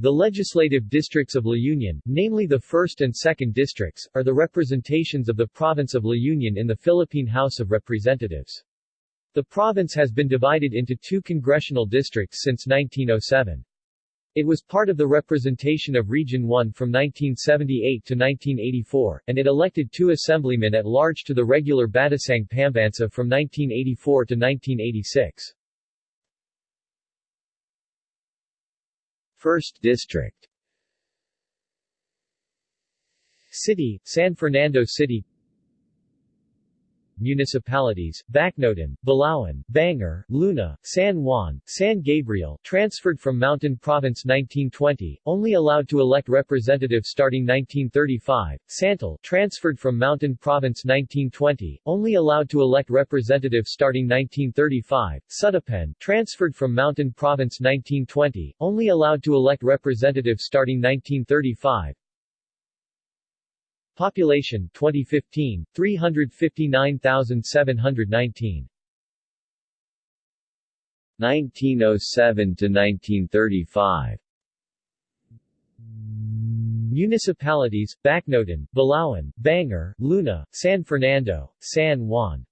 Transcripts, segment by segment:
The legislative districts of La Union, namely the 1st and 2nd districts, are the representations of the province of La Union in the Philippine House of Representatives. The province has been divided into two congressional districts since 1907. It was part of the representation of Region 1 from 1978 to 1984, and it elected two assemblymen at large to the regular Batasang Pambansa from 1984 to 1986. 1st District. City, San Fernando City municipalities, Bacnotan, Balaoan, Bangar, Luna, San Juan, San Gabriel transferred from Mountain Province 1920, only allowed to elect representatives starting 1935, Santol transferred from Mountain Province 1920, only allowed to elect representatives starting 1935, Sudipen transferred from Mountain Province 1920, only allowed to elect representatives starting 1935, Population 2015, 359,719 1907 to 1935 Municipalities, Bacnotan, Balaoan, Bangar, Luna, San Fernando, San Juan.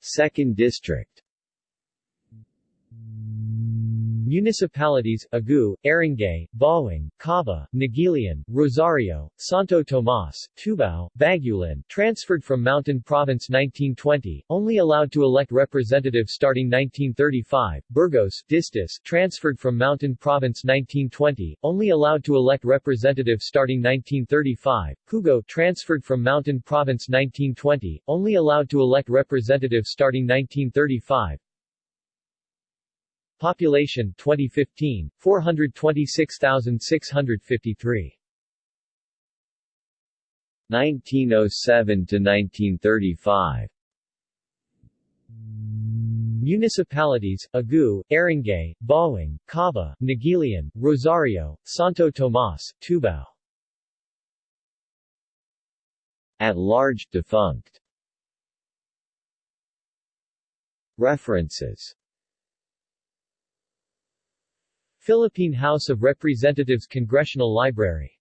2nd District Municipalities, Agoo, Aringay, Bauang, Caba, Naguilian, Rosario, Santo Tomas, Tubao, Bagulin transferred from Mountain Province 1920, only allowed to elect representatives starting 1935, Burgos, Distis transferred from Mountain Province 1920, only allowed to elect representatives starting 1935, Pugo transferred from Mountain Province 1920, only allowed to elect representatives starting 1935, Population 2015, 426,653 1907 to 1935 Municipalities, Agoo, Aringay, Bauang, Caba, Naguilian, Rosario, Santo Tomas, Tubao. At large, defunct. References Philippine House of Representatives Congressional Library